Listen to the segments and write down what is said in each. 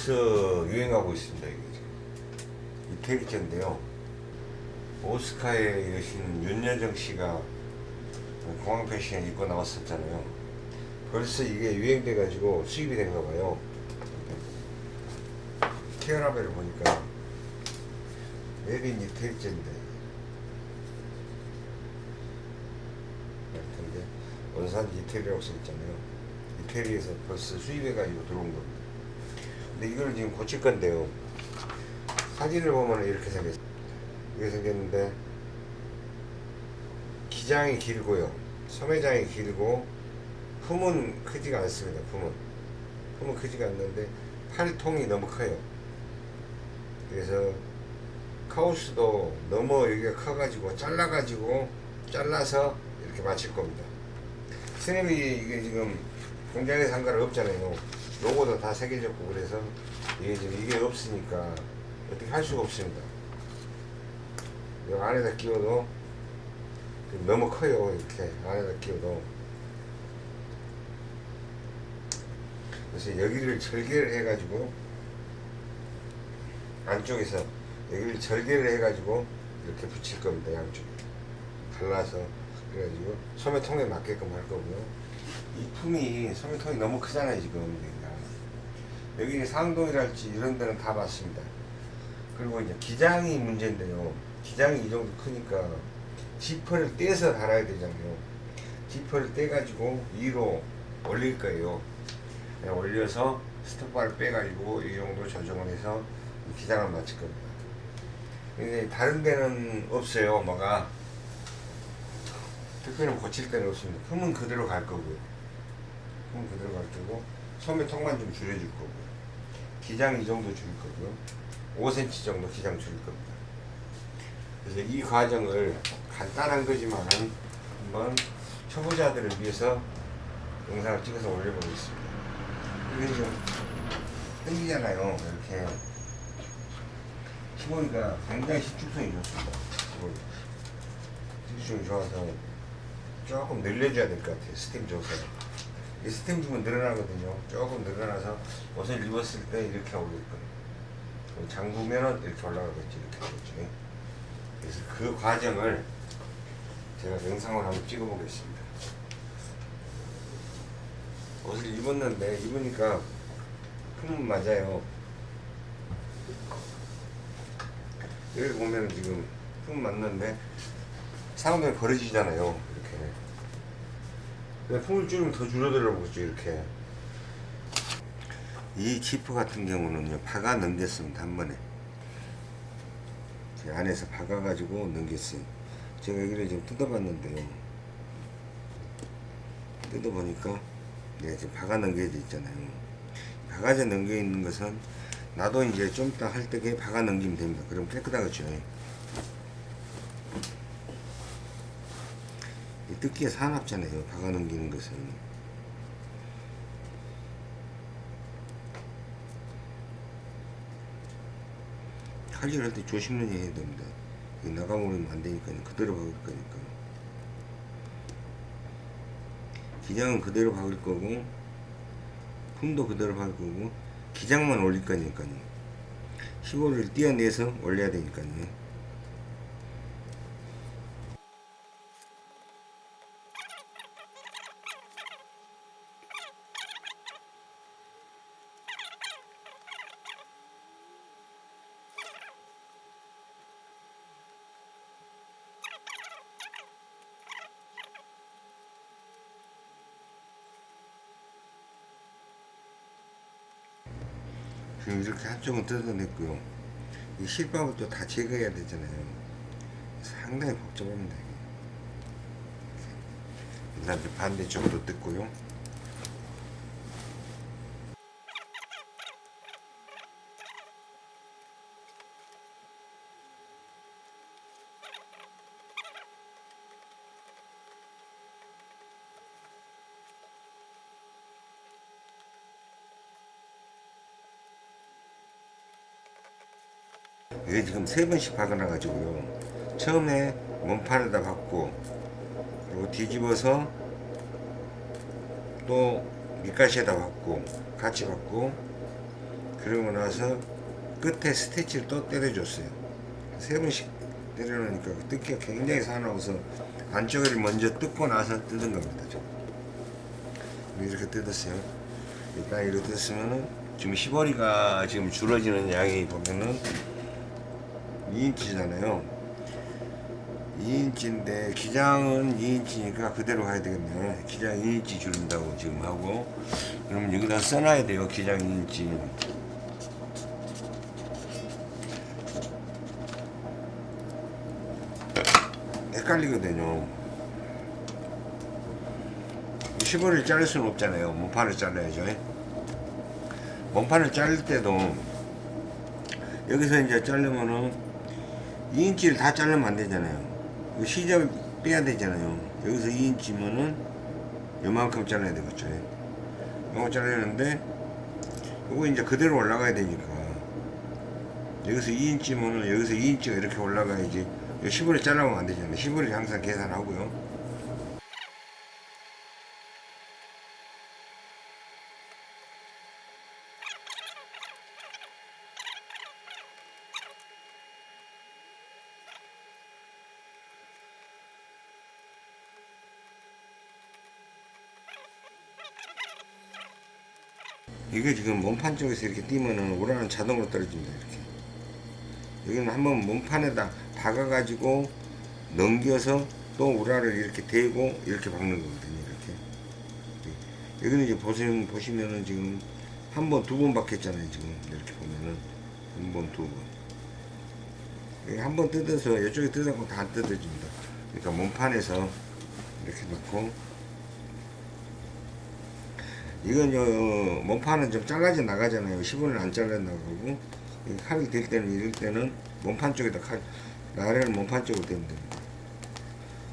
벌써 유행하고 있습니다. 이게 지금. 이태리제인데요. 오스카의 여신 윤여정 씨가 공항 패션에 입고 나왔었잖아요. 벌써 이게 유행돼 가지고 수입이 된가 봐요. 케어라벨을 보니까 메빈 이태리제인데 같은데 원산지 이태리라고 써있잖아요. 이태리에서 벌써 수입해가지고 들어온 겁니다. 근데 이걸 지금 고칠 건데요. 사진을 보면 이렇게 생겼어요. 이렇게 생겼는데 기장이 길고요. 소매장이 길고 품은 크지가 않습니다. 품은 품은 크지가 않는데 팔통이 너무 커요. 그래서 카우스도 너무 여기가 커가지고 잘라가지고 잘라서 이렇게 맞출 겁니다. 스냅이 이게 지금 공장에 상가를 없잖아요. 로고도 다 새겨졌고 그래서 이게 지금 이게 없으니까 어떻게 할 수가 없습니다. 이 안에다 끼워도 너무 커요 이렇게 안에다 끼워도. 그래서 여기를 절개를 해가지고 안쪽에서 여기를 절개를 해가지고 이렇게 붙일 겁니다 양쪽에. 갈라서 그래가지고 소매통에 맞게끔 할 거고요. 이 품이 소매통이 너무 크잖아요 지금 여기 상동이랄지 이런 데는 다 맞습니다. 그리고 이제 기장이 문제인데요. 기장이 이 정도 크니까 지퍼를 떼서 달아야 되잖아요. 지퍼를 떼가지고 위로 올릴 거예요. 그냥 올려서 스톱바를 빼가지고 이 정도 조정을 해서 기장을 맞출 겁니다. 근데 다른 데는 없어요 뭐가. 특별히 고칠 데는 없습니다. 품은 그대로 갈 거고요. 품은 그대로 갈 거고 소매 통만 좀 줄여줄 거고요 기장 이 정도 줄일 거고요. 5cm 정도 기장 줄일 겁니다. 그래서 이 과정을 간단한 거지만 한번 초보자들을 위해서 영상을 찍어서 올려보겠습니다. 이게 좀 흔들잖아요. 이렇게 시보리가 굉장히 신축성이 좋습니다. 신축성이 좋아서 조금 늘려줘야 될 것 같아요. 스팀 이 스팀 주면 늘어나거든요. 조금 늘어나서 옷을 입었을 때 이렇게 올릴 거예요. 잠그면은 이렇게 올라가겠지 이렇게 되겠죠 그래서 그 과정을 제가 영상을 한번 찍어 보겠습니다. 옷을 입었는데 입으니까 품은 맞아요. 여기 보면 지금 품 맞는데 벌어지잖아요. 이렇게 근데 품을 줄이면 더 줄어들어 보죠 이렇게. 이 지프 같은 경우는요 파가 넘겼습니다 한 번에. 제 안에서 박아 가지고 넘겼어요. 제가 여기를 좀 뜯어봤는데요. 뜯어보니까 네, 지금 박아 넘겨져 있잖아요. 박아져 넘겨 있는 것은 나도 이제 좀 이따 할 때에 박아 넘기면 됩니다. 그럼 깨끗하겠죠 뜯기에 사납잖아요 박아 넘기는 것은. 칼질할 때 조심히 해야 됩니다. 나가버리면 안 되니까요. 그대로 박을 거니까. 기장은 그대로 박을 거고 품도 그대로 박을 거고 기장만 올릴 거니까요. 시골을 띄어내서 올려야 되니까요 한쪽은 뜯어냈고요. 이 실밥을 또 다 제거해야 되잖아요. 상당히 복잡합니다 일단 반대쪽도 뜯고요 세 번씩 박아놔 가지고요 처음에 몸판에다 박고 그리고 뒤집어서 또 밑가시에다 박고 같이 박고 그러고 나서 끝에 스티치를 또 때려줬어요. 세 번씩 때려놓으니까 뜯기가 굉장히 사나워서 안쪽을 먼저 뜯고 나서 뜯은 겁니다. 좀. 이렇게 뜯었어요. 일단 이렇게 뜯었으면은 지금 시보리가 지금 줄어지는 양이 보면은 2인치잖아요. 2인치인데 기장은 2인치니까 그대로 가야 되겠네. 기장 2인치 줄인다고 지금 하고 그러면 여기다 써놔야 돼요. 기장 2인치. 헷갈리거든요. 15를 자를 수는 없잖아요. 몸판을 잘라야죠. 몸판을 자를 때도 여기서 이제 자르면은 2인치를 다 자르면 안 되잖아요. 그 시접 빼야 되잖아요. 여기서 2인치면은 요만큼 잘라야 되겠죠. 요만큼 잘라야 되는데 요거 이제 그대로 올라가야 되니까 여기서 2인치면은 여기서 2인치가 이렇게 올라가야지 10원을 잘라면 안 되잖아요. 10원을 항상 계산하고요. 이게 지금 몸판 쪽에서 이렇게 띄면은 우라는 자동으로 떨어집니다. 이렇게. 여기는 한번 몸판에다 박아가지고 넘겨서 또 우라를 이렇게 대고 이렇게 박는 거거든요. 이렇게. 여기는 이제 보시면, 보시면은 지금 한 번, 두 번 박혔잖아요. 지금 이렇게 보면은. 한 번, 두 번. 여기 한번 뜯어서 이쪽에 뜯어갖고 다 뜯어집니다. 그러니까 몸판에서 이렇게 놓고 이건 요 몸판은 좀 잘라져 나가잖아요. 10원을 안 잘라 나가고 이 칼이 될 때는 이럴 때는 몸판 쪽에다 칼 나래를 몸판 쪽으로 대면 됩니다.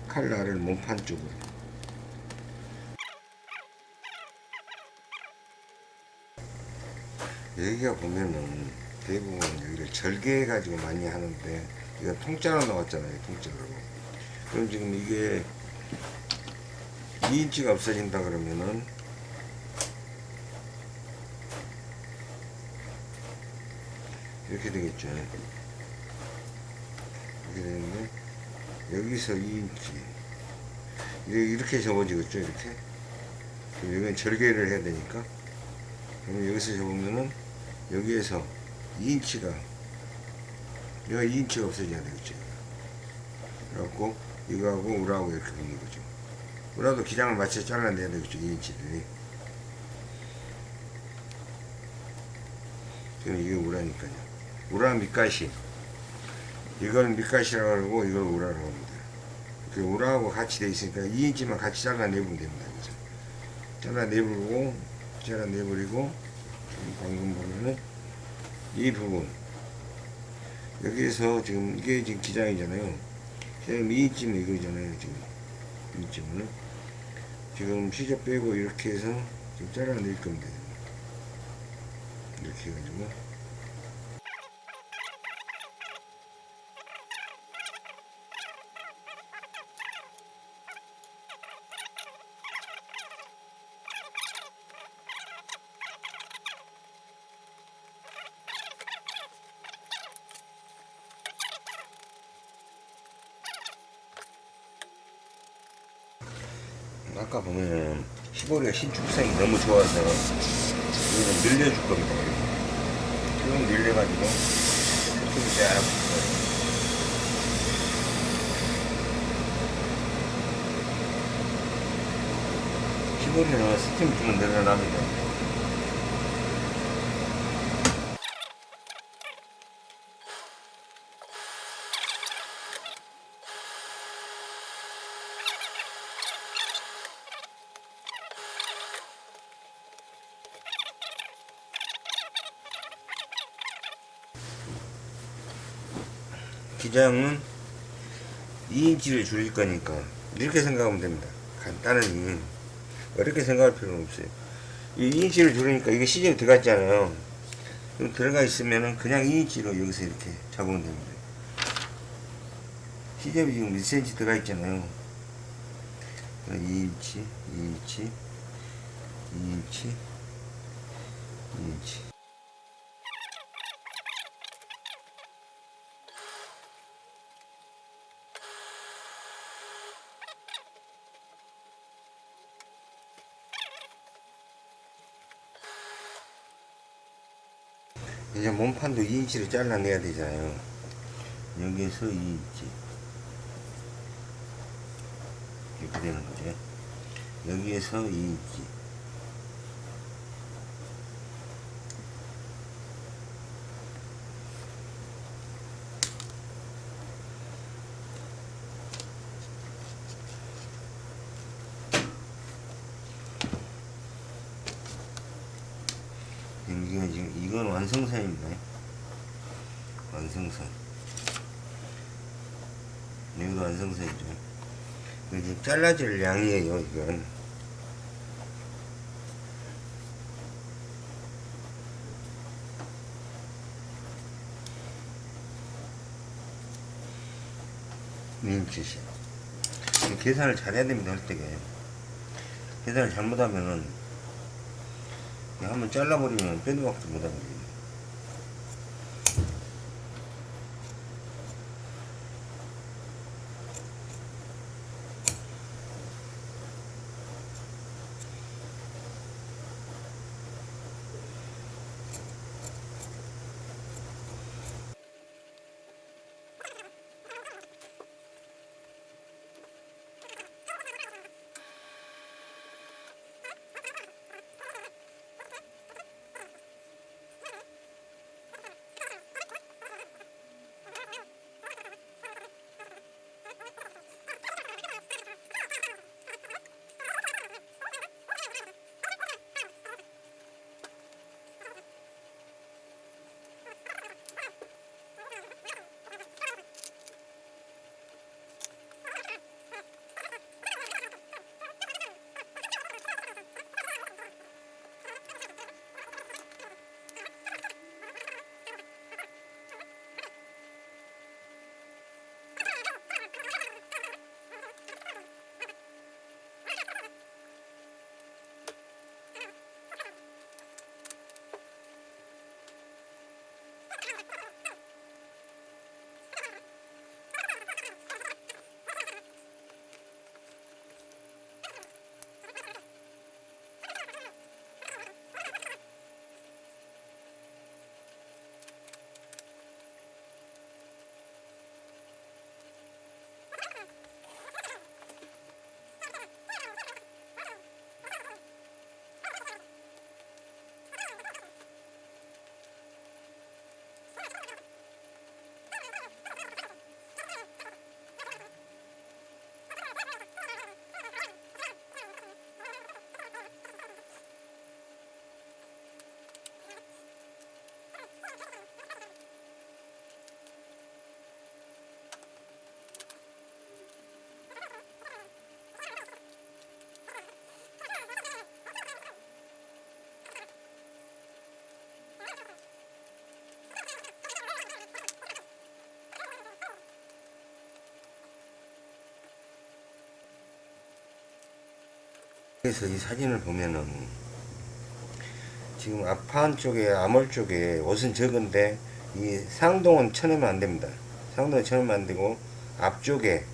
칼 나래를 몸판 쪽으로. 여기가 보면은 대부분 여기를 절개 가지고 많이 하는데 이거 통짜로 나왔잖아요. 통짜로. 그럼 지금 이게 2인치가 없어진다 그러면은 이렇게 되겠죠. 이렇게 되는데 여기서 2인치 이렇게 접어지겠죠. 이렇게. 여기는 절개를 해야 되니까 그럼 여기서 접으면은 여기에서 2인치가 여기가 2인치가 없어져야 되겠죠. 그래갖고 이거하고 우라하고 이렇게 붙는 거죠. 우라도 기장을 맞춰 잘라내야 되겠죠. 2인치들이. 지금 이게 우라니까요. 우라 밑가시. 이걸 밑가시라고 하고 이걸 우라라고 합니다. 그 우라하고 같이 돼 있으니까 2인치만 같이 잘라내보면 됩니다. 그죠? 잘라내버리고, 잘라내버리고, 방금 보면은 이 부분. 여기에서 지금 이게 지금 기장이잖아요. 지금 2인치는 이거잖아요. 지금 2인치면은. 지금 시접 빼고 이렇게 해서 지금 잘라낼 겁니다. 이렇게 해가지고. 아까 보면 시보리가 신축성이 너무 좋아서 이거는 늘려줄 겁니다. 쭉 늘려가지고 쭉 쫙. 시보리는 스팀 주면 늘어납니다. 기장은 2인치를 줄일 거니까 이렇게 생각하면 됩니다. 간단하니 어렵게 생각할 필요는 없어요. 이 2인치를 줄이니까 이게 시접이 들어갔잖아요. 그럼 들어가 있으면은 그냥 2인치로 여기서 이렇게 잡으면 됩니다. 시접이 지금 1cm 들어가 있잖아요. 2인치, 2인치, 2인치, 2인치. 이제 몸판도 2인치로 잘라내야 되잖아요. 여기에서 2인치. 이렇게 되는 거죠. 여기에서 2인치. 여기가 지금 이건 완성선입니다. 완성선. 여기도 완성선이죠. 지금 잘라질 양이에요, 이건. 민주시. 계산을 잘해야 됩니다, 할 때게. 계산을 잘못하면은 한번 잘라버리면 박도 못하거든요. 그래서 이 사진을 보면은 지금 앞판 쪽에 암홀 쪽에 옷은 적은데 이 상동은 쳐내면 안 됩니다. 상동은 쳐내면 안 되고 앞쪽에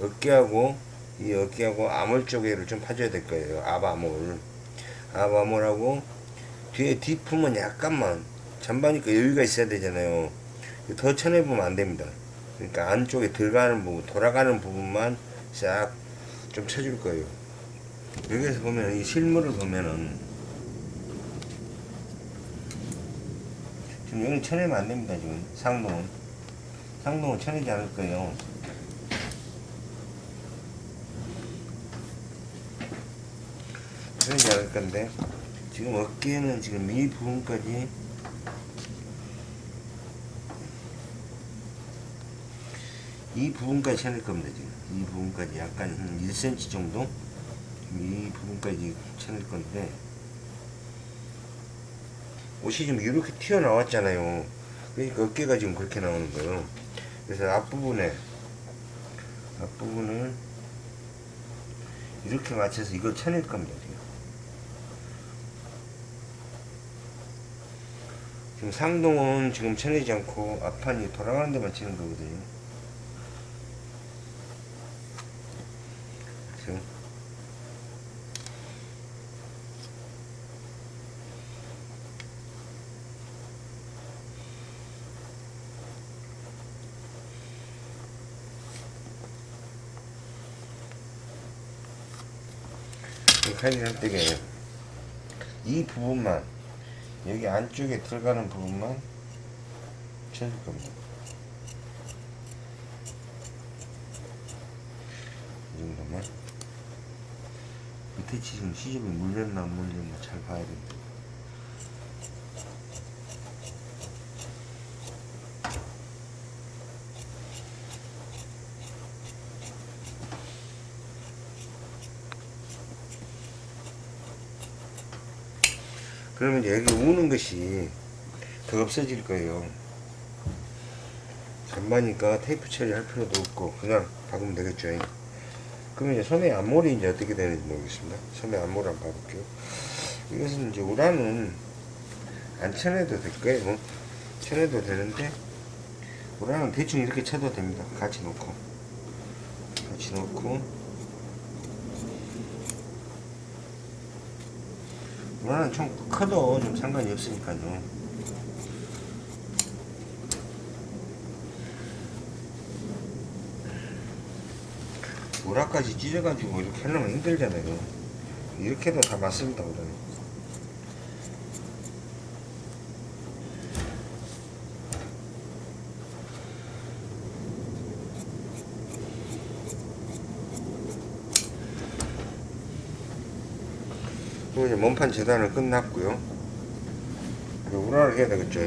어깨하고 이 어깨하고 암홀 쪽에를 좀 파줘야 될 거예요. 앞암홀. 앞암홀하고 뒤에 뒷품은 약간만 전반이니까 여유가 있어야 되잖아요. 더 쳐내보면 안 됩니다. 그러니까 안쪽에 들어가는 부분, 돌아가는 부분만 싹 좀 쳐줄 거예요. 여기에서 보면 이 실물을 보면은 지금 여기 쳐내면 안 됩니다 지금. 상동은. 상동은 쳐내지 않을 거예요. 쳐내지 않을 건데 지금 어깨는 지금 이 부분까지 이 부분까지 쳐낼 겁니다 지금. 이 부분까지 약간 한 1cm 정도 이 부분까지 쳐낼 건데 옷이 좀 이렇게 튀어나왔잖아요. 그러니까 어깨가 지금 그렇게 나오는 거예요. 그래서 앞부분에 앞부분을 이렇게 맞춰서 이걸 쳐낼 겁니다 지금 상동은 지금 쳐내지 않고 앞판이 돌아가는 데만 치는 거거든요 그래서 이 칼질 할 때게 이 부분만 여기 안쪽에 들어가는 부분만 쳐줄 겁니다. 이 정도만 밑에 지금 시접이 물렸나 안 물렸나 잘 봐야 됩니다. 그러면 여기 우는 것이 더 없어질 거예요. 잔마니까 테이프 처리할 필요도 없고 그냥 박으면 되겠죠. 그러면 이제 소매 앞머리 이제 어떻게 되는지 모르겠습니다. 소매 앞머리 한번 봐볼게요. 이것은 이제 우라는 안 쳐내도 될 거예요. 뭐. 쳐내도 되는데 우라는 대충 이렇게 쳐도 됩니다. 같이 놓고 같이 놓고 우라는 좀 커도 좀 상관이 없으니까요. 우라까지 찢어가지고 이렇게 하려면 힘들잖아요. 이렇게도 다 맞습니다, 우라 그리고 이제 몸판 재단은 끝났고요. 우라를 해야 되겠죠.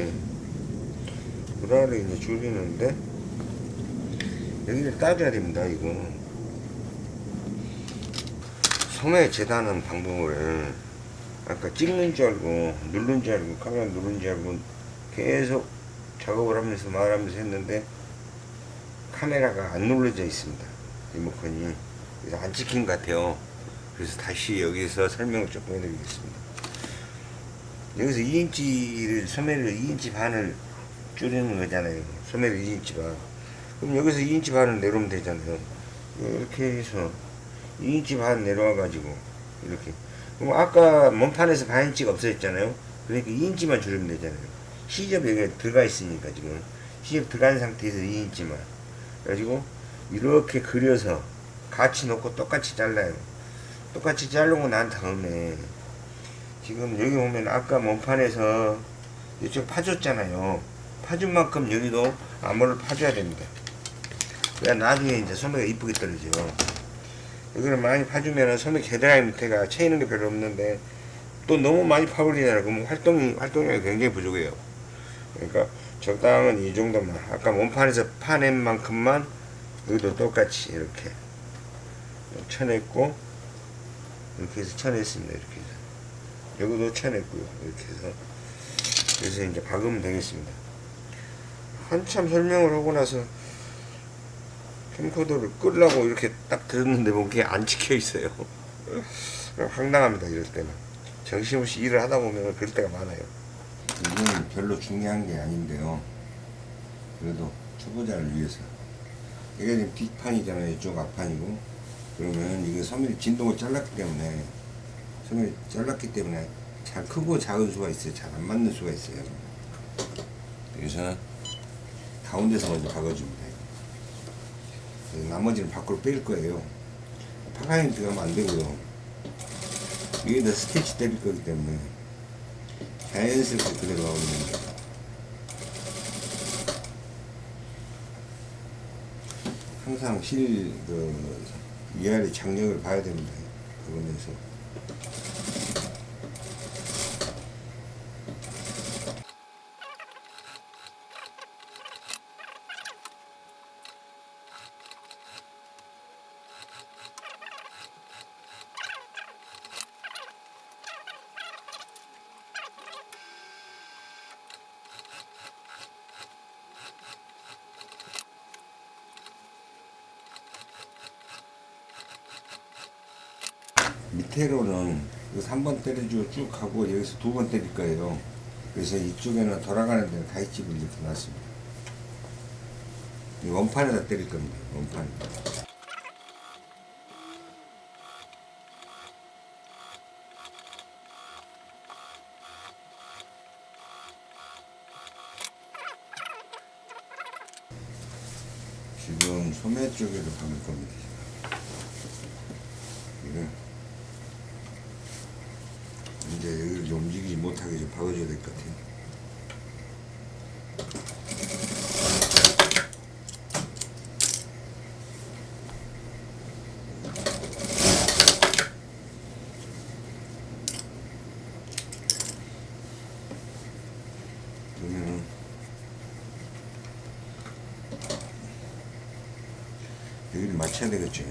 우라를 이제 줄이는데 여기를 따줘야 됩니다. 이거 소매 재단하는 방법을 아까 찍는 줄 알고 누른 줄 알고 카메라 누른 줄 알고 계속 작업을 하면서 말하면서 했는데 카메라가 안 눌러져 있습니다. 리모컨이 그래서 안 찍힌 것 같아요. 그래서 다시 여기서 설명을 조금 해드리겠습니다. 여기서 2인치를 소매를 2인치 반을 줄이는 거잖아요. 소매를 2인치 반. 그럼 여기서 2인치 반을 내려오면 되잖아요. 이렇게 해서 2인치 반 내려와 가지고 이렇게. 그럼 아까 몸판에서 반인치가 없어졌잖아요. 그러니까 2인치만 줄이면 되잖아요. 시접 여기 들어가 있으니까 지금 시접 들어간 상태에서 2인치만. 그래가지고 이렇게 그려서 같이 놓고 똑같이 잘라요. 똑같이 자르고 난 다음에 지금 여기 보면 아까 몸판에서 이쪽 파줬잖아요. 파준 만큼 여기도 암호를 파줘야 됩니다. 그래야 나중에 이제 소매가 이쁘게 떨어져요. 여기를 많이 파주면은 소매 겨드랑이 밑에가 채이는 게 별로 없는데 또 너무 많이 파버리잖아요. 그러면 활동이, 활동량이 굉장히 부족해요. 그러니까 적당한 이 정도만. 아까 몸판에서 파낸 만큼만 여기도 똑같이 이렇게 쳐냈고 이렇게 해서 쳐냈습니다. 이렇게 해서. 여기도 쳐냈고요. 이렇게 해서. 그래서 이제 박으면 되겠습니다. 한참 설명을 하고 나서 캠코더를 끄려고 이렇게 딱 들었는데 뭔게 안 찍혀 있어요. 황당합니다. 이럴 때는. 정신없이 일을 하다 보면 그럴 때가 많아요. 이건 별로 중요한 게 아닌데요. 그래도 초보자를 위해서. 이게 지금 뒷판이잖아요. 이쪽 앞판이고. 그러면 이게 소멸이 진동을 잘랐기 때문에 소멸이 잘랐기 때문에 잘 크고 작은 수가 있어요. 잘 안 맞는 수가 있어요. 그래서 가운데서 먼저 박아줍니다. 나머지는 밖으로 뺄 거예요. 파가니 들어가면 안 되고요. 위에다 스티치 때릴 거기 때문에 자연스럽게 그대로 나오는 거. 항상 실, 그, 위아래 장력을 봐야 됩니다. 부분에서. 밑에로는 여기서 한 번 때려주고 쭉 가고 여기서 두 번 때릴 거예요. 그래서 이쪽에는 돌아가는 데는 가위집을 이렇게 놨습니다. 이 원판에다 때릴 겁니다. 원판. 지금 소매 쪽에도 박을 겁니다. 이거 깨끗하게 좀 박아줘야 될 것 같아요. 그러면은 맞춰야 되겠죠.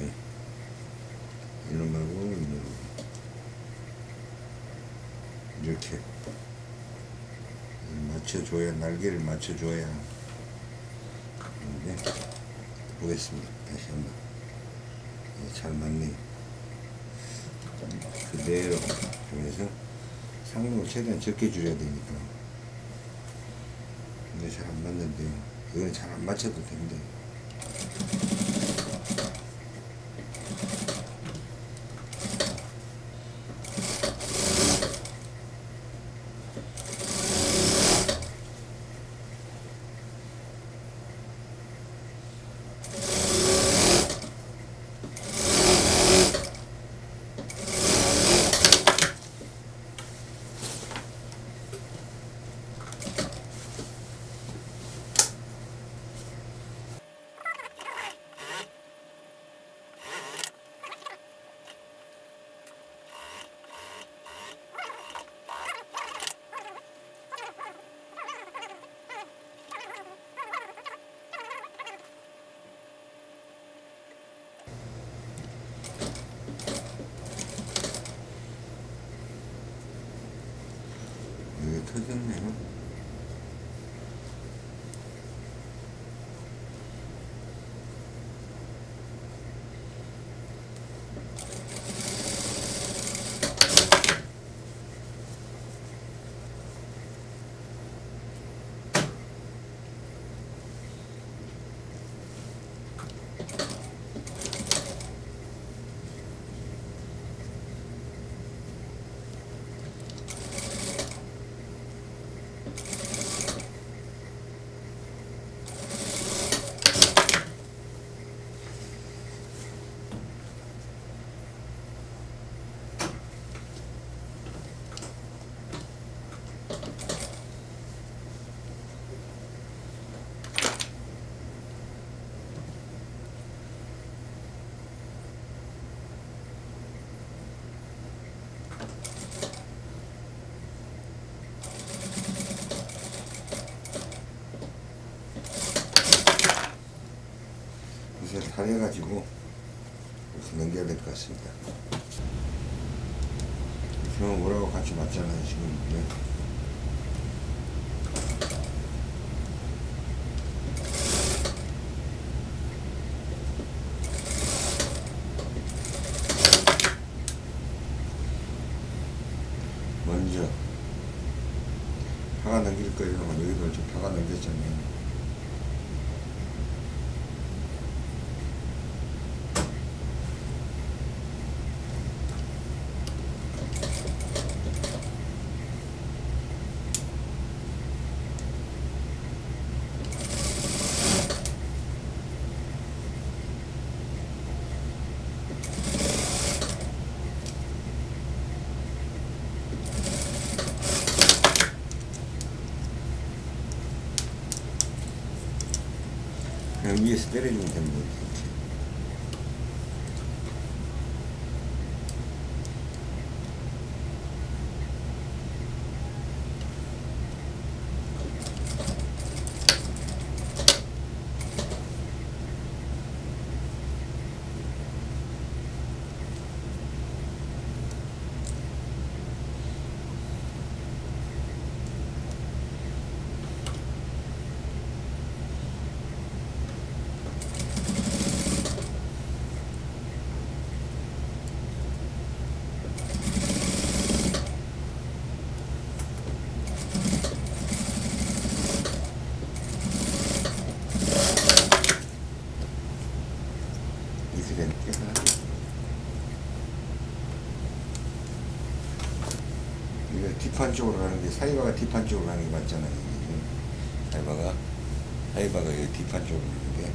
이런 말고 이렇게 맞춰줘야 날개를 맞춰줘야 근데 보겠습니다. 다시 한번 예, 잘 맞네. 그대로 그래서 상륙을 최대한 적게 줄여야 되니까 근데 잘 안 맞는데요. 이거는 잘안 맞춰도 된대. 이제 다 해가지고 이렇게 넘겨야 될것 같습니다. 그러면 뭐라고 같이 맞잖아요 지금. 네. 먼저 파가 넘길 거예요. 여기도 좀 파가 넘겼잖아요. 그냥 위에 하나. 이거 뒷판 쪽으로 가는 게 사이바가 뒷판 쪽으로 가는 게 맞잖아요. 사이바가 사이바가 뒷판 쪽으로 가는 게.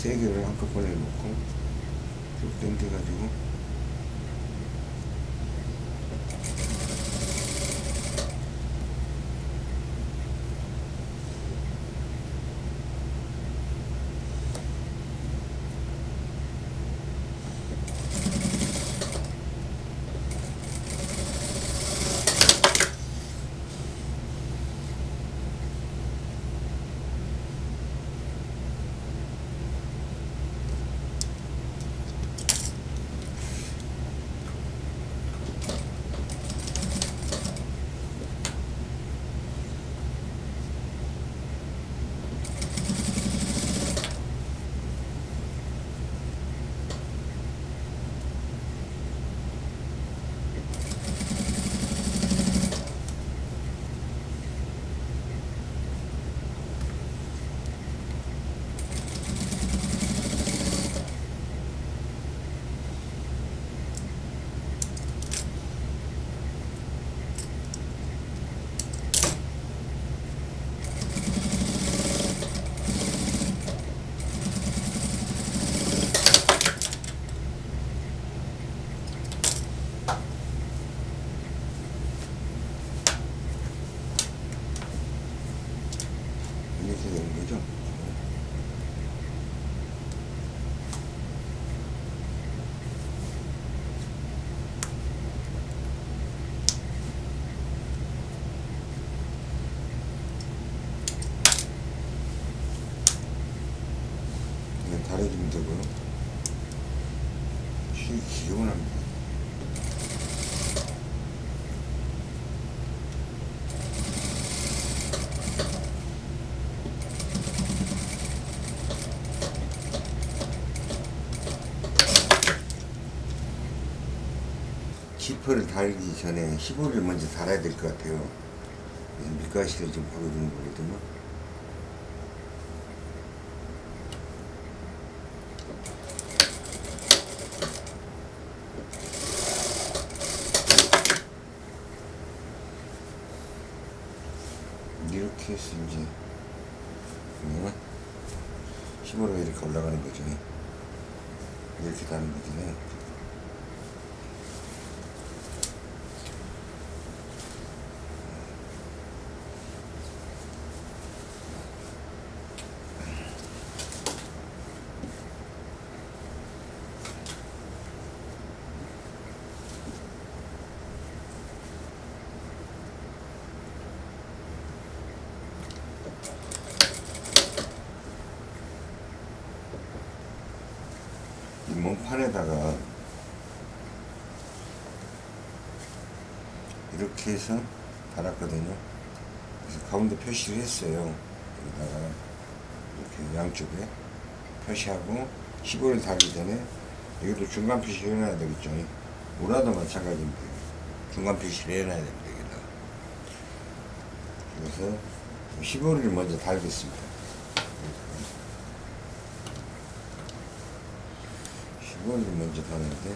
세 개를, 한꺼번에 놓고 쭉 당겨가지고 지퍼를 달기 전에 15를 먼저 달아야 될 것 같아요. 밀가시를 좀 박아주는 거거든요. 이렇게 해서 이제 15가 이렇게 올라가는 거죠. 이렇게 다는 거잖아요. 이 몸 판에다가 이렇게 해서 달았거든요. 그래서 가운데 표시를 했어요. 여기다가 이렇게 양쪽에 표시하고 15를 달기 전에 여기도 중간 표시를 해놔야 되겠죠. 우라도 마찬가지입니다. 중간 표시를 해놔야 됩니다. 여기다가. 그래서 15를 먼저 달겠습니다. 15를 먼저 다는데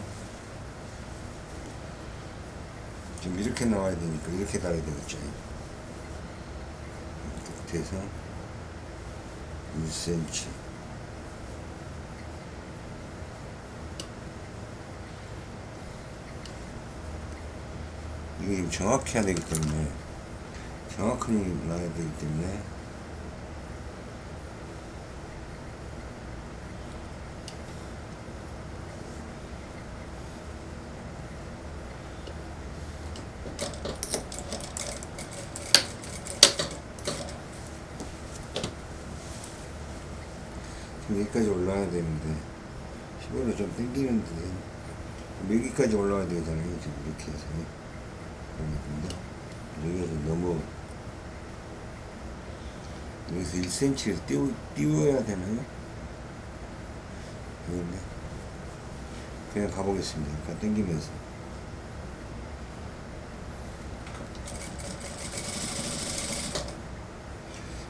지금 이렇게 나와야 되니까 이렇게 달아야 되겠죠. 끝에서 1cm 이게 지금 정확히 해야 되기 때문에 정확히 나야 되기 때문에 지금 여기까지 올라와야 되는데 15를 좀 당기는데 여기까지 올라와야 되잖아요 지금 이렇게 해서. 여기서 너무 여기서 1cm를 띄워, 띄워야 되나요? 그런데 그냥 가보겠습니다. 그냥 당기면서.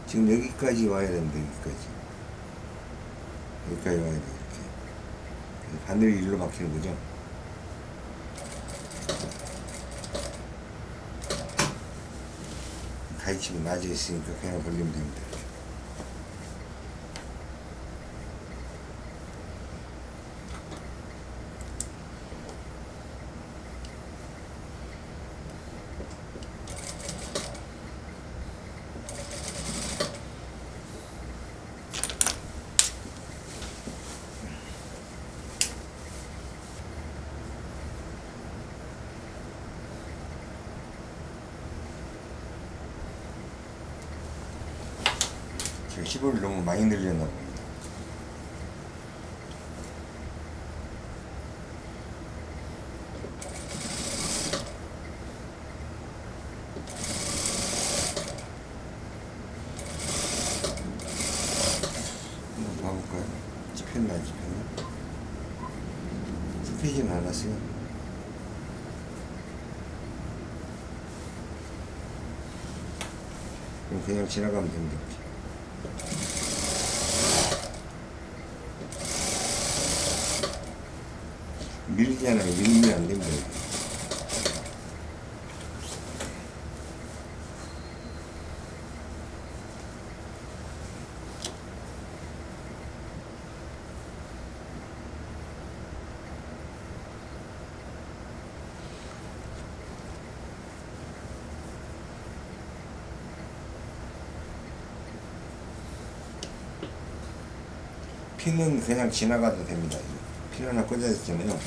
지금 여기까지 와야 됩니다 여기까지. 여기까지 와야 돼 이렇게. 바늘이 일로 막히는 거죠 가위치기 맞아 있으니까 그냥 벌리면 됩니다 제가 15일 너무 많이 늘렸나. 그럼 그냥 지나가면 됩니다. 밀잖아요. 밀면 안 됩니다. 피는 그냥 지나가도 됩니다. 핀 하나 꽂아 있잖아요.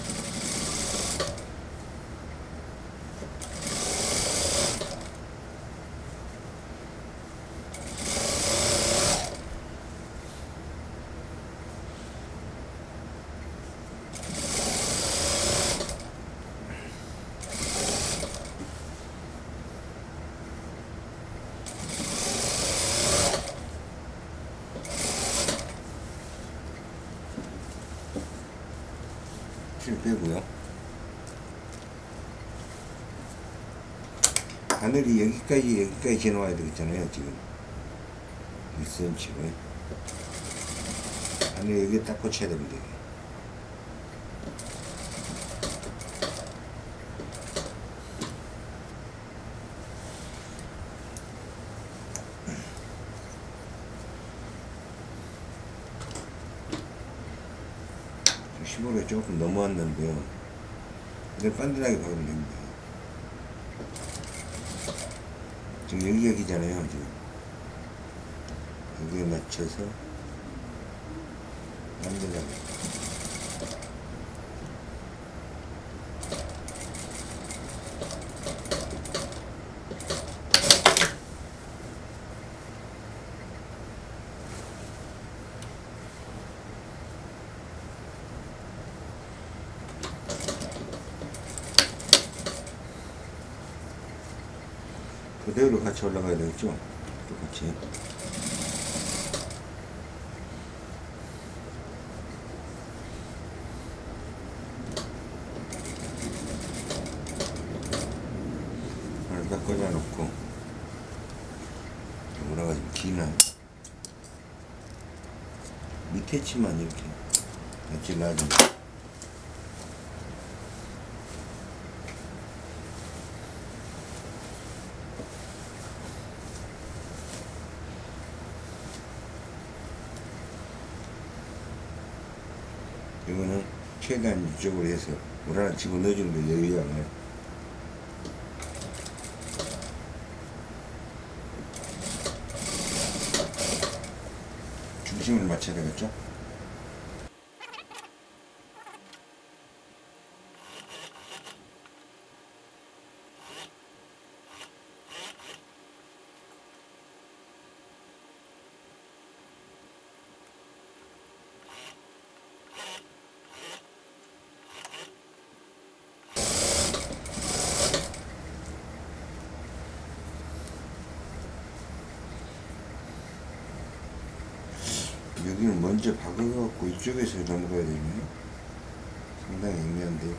실 빼고요. 바늘이 여기까지 여기까지 지나와야 되겠잖아요 지금 1cm로 바늘 여기 딱 꽂혀야 됩니다 시골에 조금 넘어왔는데요. 이제 반듯하게 박으면 됩니다. 지금 여기 여기잖아요, 지금. 여기에 맞춰서 반듯하게. 그대로 같이 올라가야 되겠죠? 똑같이. 딱 꽂아놓고 올라가 지금 기나 밑에 치만 이렇게 같이 놔주면 이거는 최대한 이쪽으로 해서 물 하나 집어넣어주는 거 여유양을 중심을 맞춰야 되겠죠? 여기는 먼저 이쪽에서 넘어가야 되네요. 상당히 애매한데.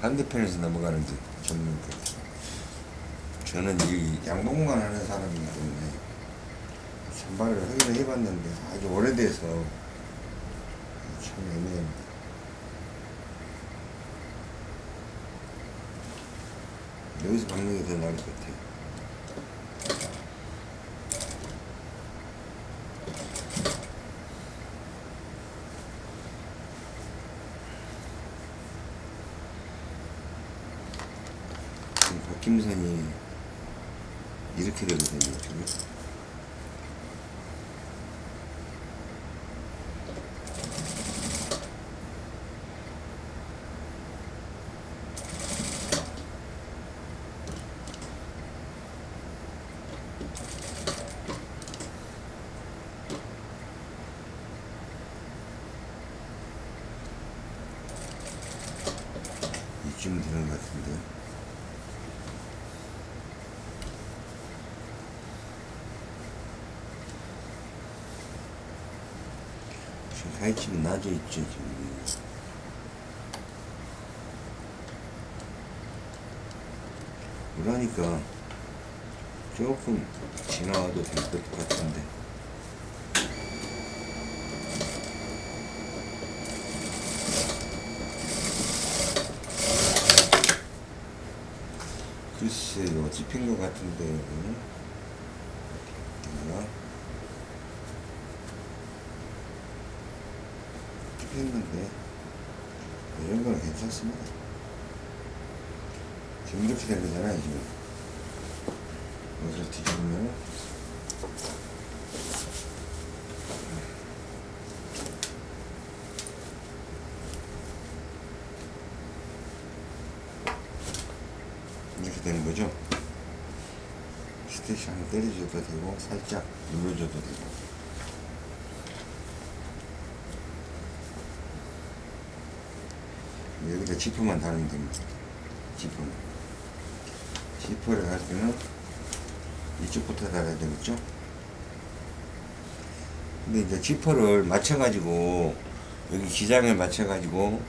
반대편에서 넘어가는지 그 저는 이 양봉만 하는 사람이기 때문에 선발을 하기는 해봤는데 아주 오래돼서 참 애매합니다. 여기서 박는 게 더 나을 것 같아요. 김선이 이렇게 되거든요, 지금. 이쯤 되는 것 같은데. 지금 하이침이 낮아 있죠, 지금. 그러니까 조금 지나와도 될 것 같은데. 글쎄요, 찝힌 것 같은데. 내가 찝혔는데 이런 거는 괜찮습니다. 지금 이렇게 된 거잖아요, 지금. 이것을 뒤집으면 이렇게 되는 거죠. 스테이션 한번 때려줘도 되고 살짝 눌러줘도 되고 여기다 지퍼만 달으면 됩니다. 지퍼만 지퍼를 할 때는 이쪽부터 달아야 되겠죠? 근데 이제 지퍼를 맞춰가지고 여기 기장을 맞춰가지고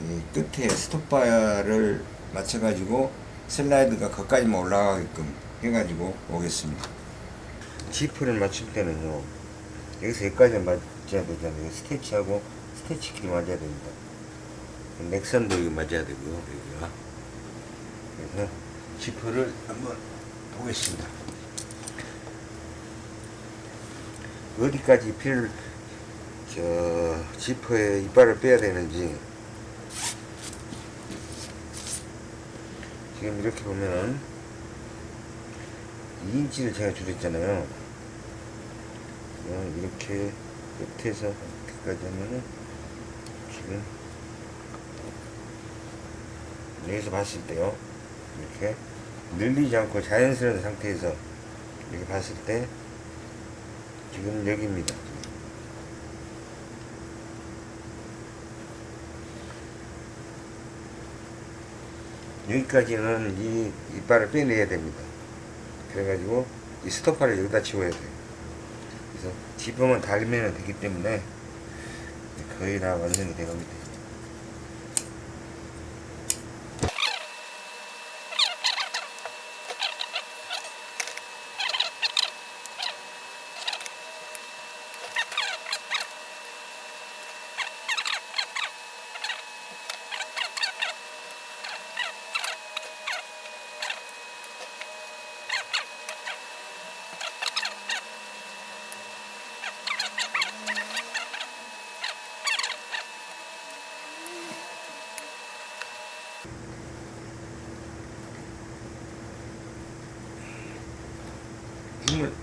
이 끝에 스톱바를 맞춰가지고 슬라이드가 거기까지만 올라가게끔 해가지고 오겠습니다. 지퍼를 맞출 때는요 여기서 여기까지 맞춰야 되잖아요. 스테치하고 스테치끼리 맞아야 됩니다. 넥선도 여기 맞아야 되고요. 여기가 그래서 지퍼를 한번 보겠습니다. 어디까지 필, 저, 지퍼에 이빨을 빼야 되는지. 지금 이렇게 보면은 2인치를 제가 줄였잖아요. 어, 이렇게 끝에서 끝까지 하면은 지금 여기서 봤을 때요. 이렇게 늘리지 않고 자연스러운 상태에서 이렇게 봤을 때 지금 여기입니다. 여기까지는 이 이빨을 빼내야 됩니다. 그래가지고 이 스토퍼를 여기다 치워야 돼요. 그래서 지퍼만 달면 되기 때문에 거의 다 완성이 되갑니다.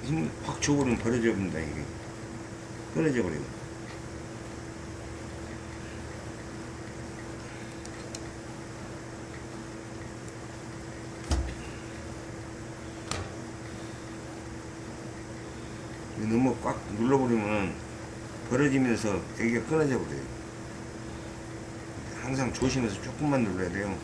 힘을 줘버리면 벌어져 버린다 이게. 끊어져 버리고. 너무 꽉 눌러버리면 벌어지면서 여기가 끊어져 버려요. 항상 조심해서 조금만 눌러야 돼요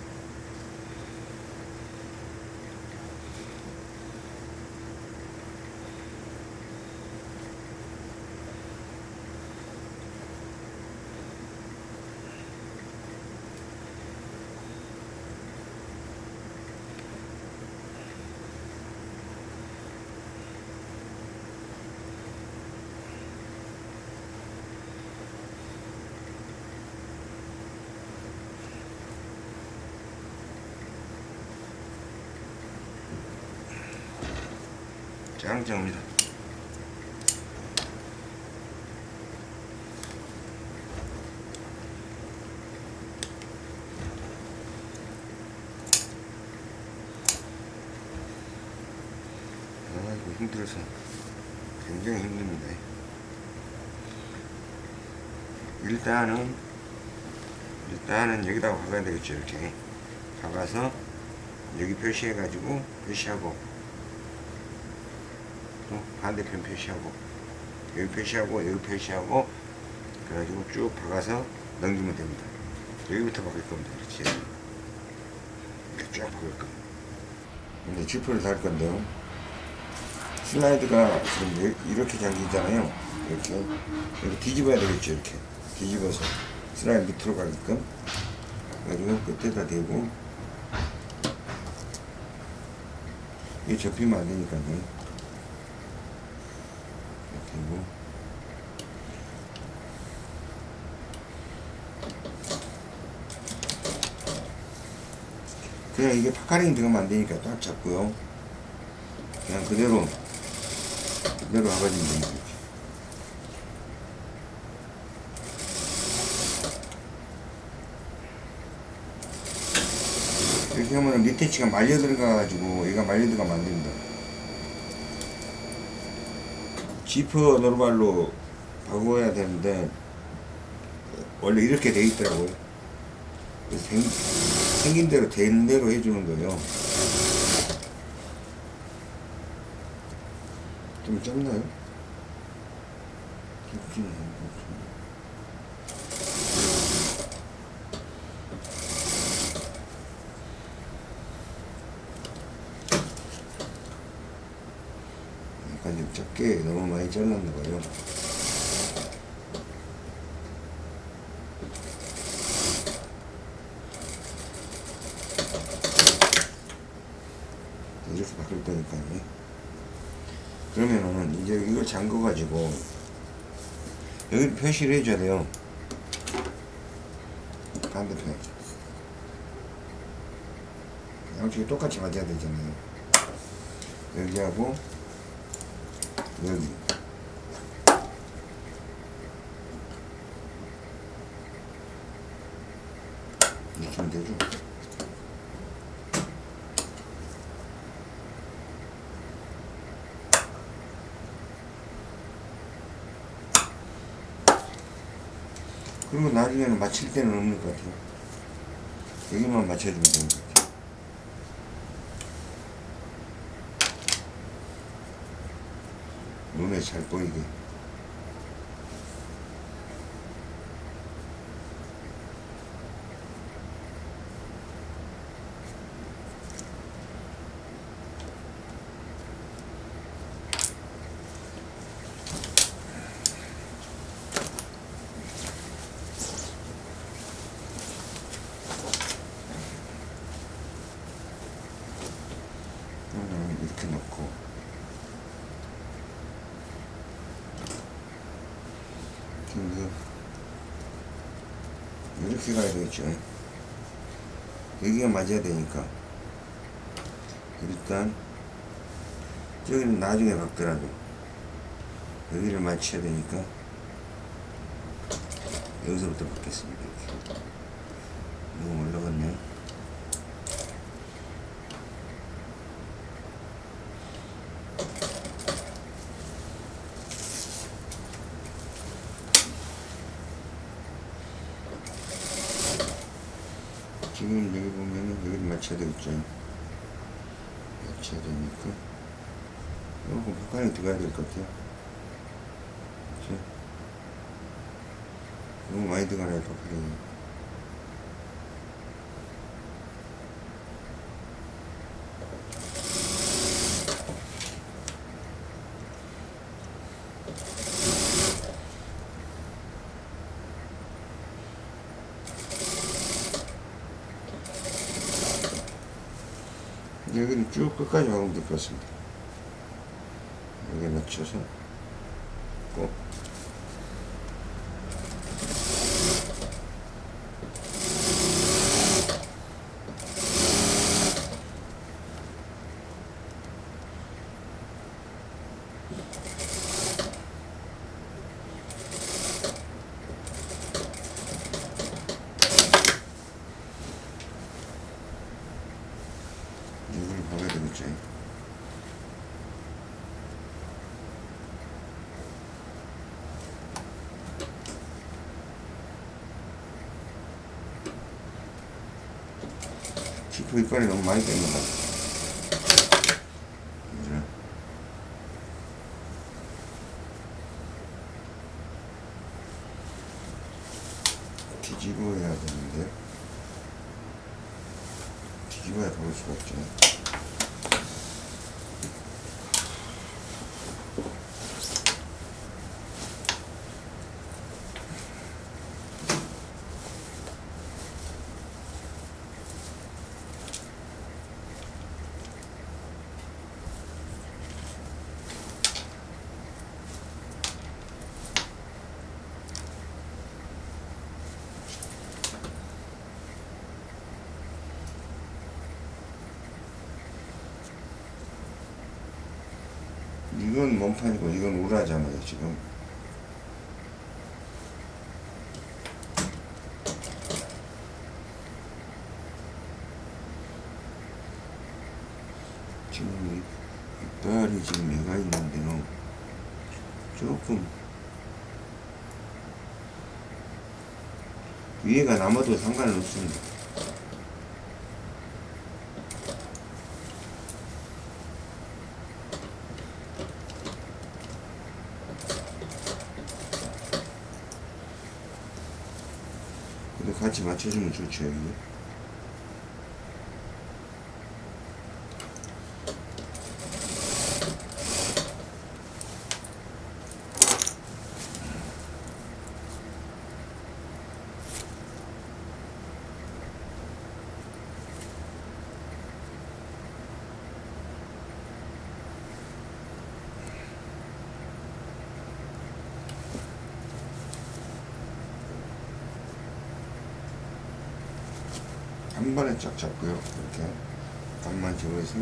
짱짱합니다. 아이고 힘들어서 굉장히 힘듭니다. 일단은 일단은 여기다가 박아야 되겠죠 이렇게 박아서 여기 표시해 가지고 표시하고 또 반대편 표시하고 여기 표시하고 여기 표시하고 그래가지고 쭉 박아서 넘기면 됩니다 여기부터 박을 겁니다 그렇지 쫙 박을 거예요. 이제 지퍼를 달 건데요. 슬라이드가 지금 이- 이렇게 잠기잖아요. 이렇게. 이렇게 뒤집어야 되겠죠. 이렇게. 뒤집어서 슬라이드 밑으로 가게끔. 그래가지고 끝에다 대고. 이게 접히면 안 되니까요. 이렇게 되고. 그냥 이게 파카링 들어가면 안 되니까 딱 잡고요. 그냥 그대로, 그대로 와가지고 됩니다. 이렇게 하면 밑에 치가 말려 들어가가지고 얘가 말려 들어가면 안 됩니다. 지퍼 노르발로 바꿔야 되는데 원래 이렇게 돼 있더라고요. 생, 생긴 대로 된 대로 해주는 거예요. 좀 짧나요? 좀 짧나요? 약간 좀 작게 너무 많이 잘랐나 봐요. 이렇게 바꿀 거니까요. 그러면은 이제 이걸 잠궈 가지고 여기 표시를 해줘야 돼요. 반대편. 양쪽이 똑같이 맞아야 되잖아요. 여기하고 여기. 이렇게 하면 되죠. 그리고 나중에는 맞힐 때는 없는 것 같아요. 여기만 맞춰주면 되는 것 같아요. 눈에 잘 보이게. 그러면 이렇게 놓고 지금 이거 이렇게 가야 되겠죠. 여기가 맞아야 되니까. 일단 저기는 나중에 박더라도 여기를 맞춰야 되니까 여기서부터 받겠습니다. 너무 올라갔네요 지금 여기 보면은 여기를 맞춰야 되겠죠. 맞춰야 되니까. 요거 북한에 들어가야 될 것 같아요. 그치? 너무 많이 들어가네, 북한이. 될것 같습니다. 여기에 맞춰서 꼭 이걸 봐야 되겠죠. 이빨이 너무 많이 뺀것 같아. 이제 뒤집어 해야 되는데 뒤집어 뒤집어야 가볼 수가 없죠. 이건 몸판이고 이건 우라잖아요 지금. 지금 이 이빨이 지금 얘가 있는데요 조금 위에가 남아도 상관은 없습니다 같이 맞춰주면 좋죠 여기 한 번에 쫙 잡고요. 이렇게 각만 집어서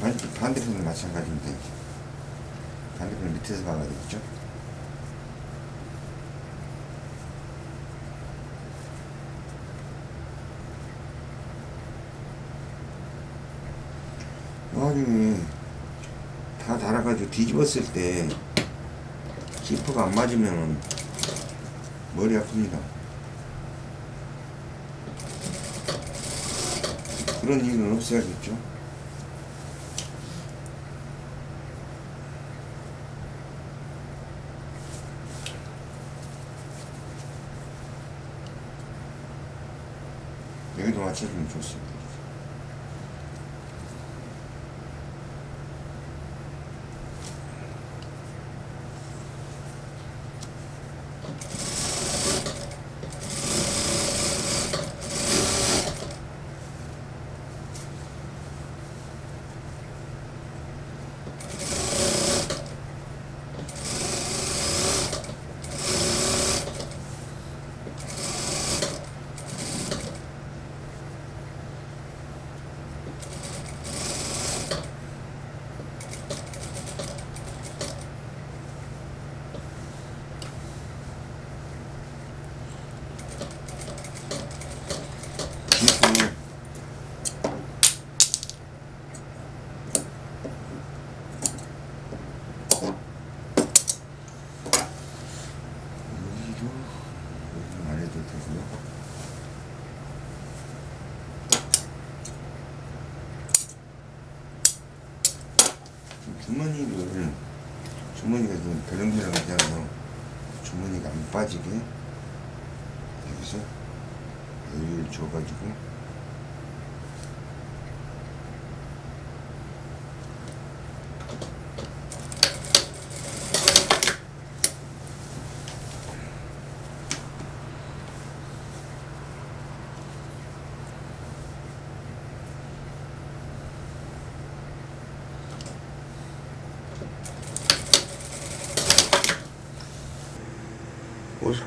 반- 반대편도 마찬가지인데 반대편 밑에서 박아야 되겠죠 나중에 다 달아가지고 뒤집었을 때 지퍼가 안 맞으면 머리 아픕니다 그런 일은 없어야겠죠 여기도 맞춰주면 좋습니다.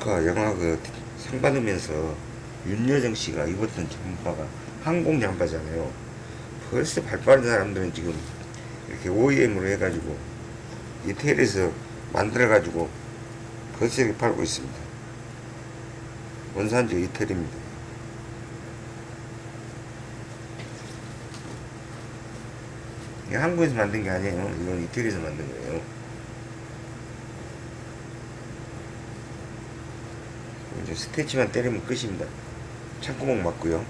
영화 그상 받으면서 윤여정 씨가 입었던 잠바가 항공 잠바잖아요. 벌써 발 빠른 사람들은 지금 이렇게 OEM으로 해가지고 이태리에서 만들어가지고 이렇게 팔고 있습니다. 원산지 이태리입니다. 이게 한국에서 만든 게 아니에요. 이건 이태리에서 만든 거예요. 이제 스테치만 때리면 끝입니다. 창구멍 맞고요.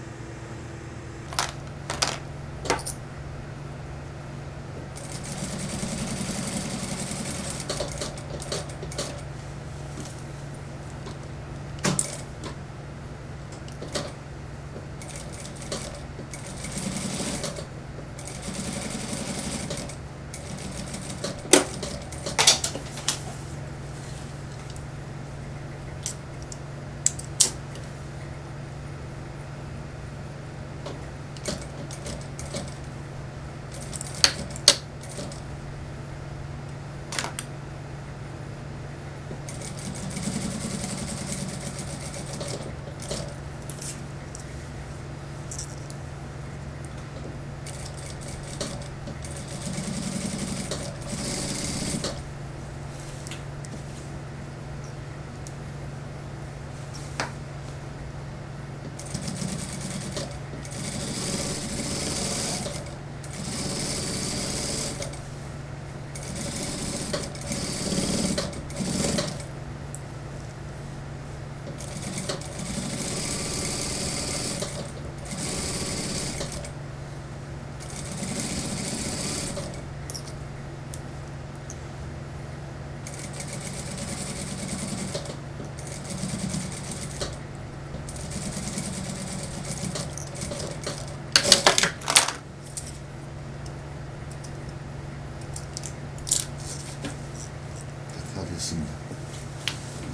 다 됐습니다.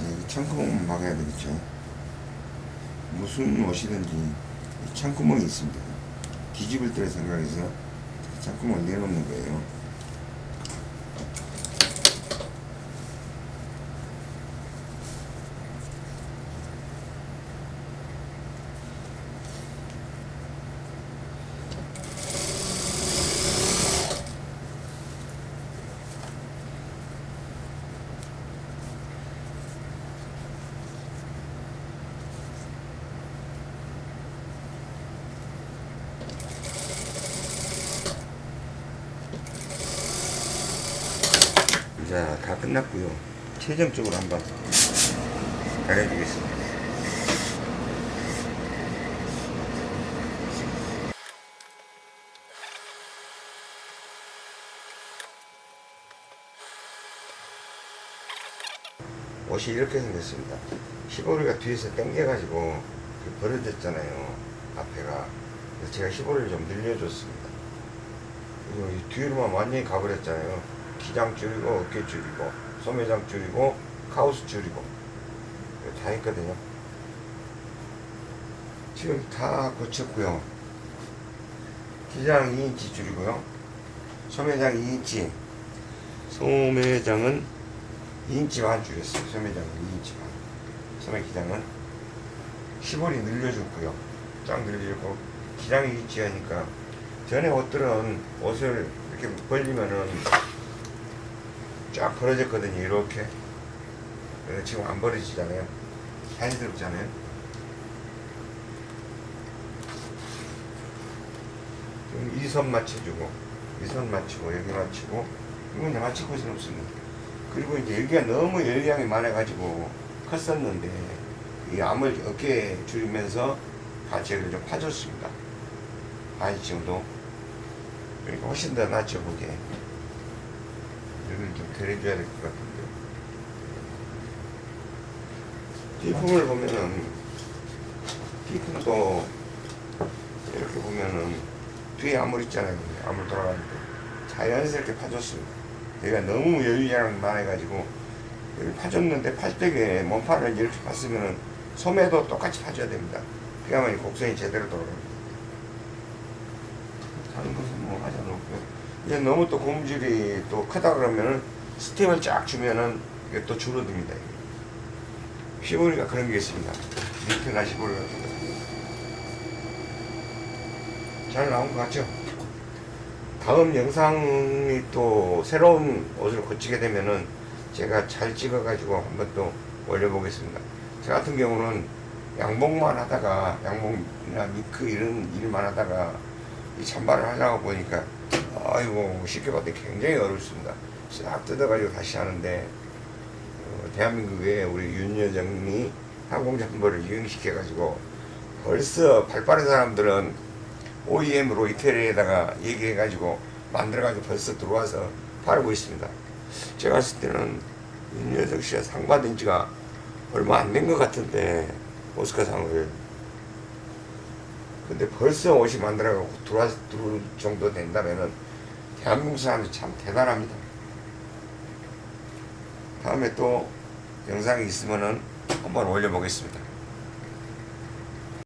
네, 이 창구멍만 막아야 되겠죠. 이 창구멍이 있습니다. 뒤집을 때 생각해서 창구멍을 내놓는 거예요. 자, 다 끝났고요. 최종적으로 한번 가려주겠습니다. 옷이 이렇게 생겼습니다. 시보리가 뒤에서 당겨가지고 그 벌어졌잖아요. 앞에가. 그래서 제가 시보리를 좀 늘려줬습니다. 그리고 이 뒤로만 완전히 가버렸잖아요. 기장 줄이고 어깨 줄이고 소매장 줄이고 카우스 줄이고 다 했거든요. 지금 다 고쳤고요. 기장 2인치 줄이고요. 소매장 2인치. 소매장은 2인치 반 줄였어요. 소매장은 2인치 반. 소매 기장은 시보리 늘려줬고요. 쫙 늘려주고 기장이 2인치 하니까 전에 옷들은 옷을 이렇게 벌리면은 쫙 벌어졌거든요 이렇게. 지금 안 벌어지잖아요. 자연스럽잖아요. 지금 이 선 맞춰주고 이 선 맞추고 여기 맞추고 이건 맞출 것은 없습니다. 그리고 이제 여기가 너무 열량이 많아가지고 컸었는데 이 암을 어깨에 줄이면서 여기를 좀 파줬습니다. 반 정도. 그러니까 훨씬 더 낫죠 그게 여기를 좀 데려줘야 될 것 같은데. 뒷품을 보면은 뒷품도 이렇게 보면은 뒤에 암물 있잖아요. 암물 돌아가는 거 자연스럽게 파줬습니다. 얘가 너무 여유자랑 많아가지고 여기 파줬는데 팔뚝에 몸판을 이렇게 팠으면은 소매도 똑같이 파줘야 됩니다. 그야말로 곡선이 제대로 돌아갑니다 다른 것은 뭐 하지 이제 너무 또 고무줄이 또 크다 그러면은 스팀을 쫙 주면은 이게 또 줄어듭니다. 시보리가 그런 게 있습니다. 밑에가 시보리가 잘 나온 것 같죠? 다음 영상이 또 새로운 옷을 고치게 되면은 제가 잘 찍어가지고 한번 또 올려보겠습니다. 저 같은 경우는 양복만 하다가 양복이나 미크 이런 일만 하다가 이 찬바를 하려고 보니까 아이고 쉽게 봤더니 굉장히 어렵습니다. 싹 뜯어가지고 다시 하는데 어, 대한민국에 우리 윤 여정이 항공장보를 유행시켜가지고 벌써 발 빠른 사람들은 OEM으로 이태리에다가 얘기해가지고 만들어가지고 벌써 들어와서 팔고 있습니다. 제가 봤을 때는 윤여정 씨가 상 받은 지가 얼마 안 된 것 같은데 오스카상을 근데 벌써 옷이 만들어가고 들어와 들어올 정도 된다면은 대한민국 사람들이 참 대단합니다. 다음에 또 영상이 있으면은 한번 올려보겠습니다.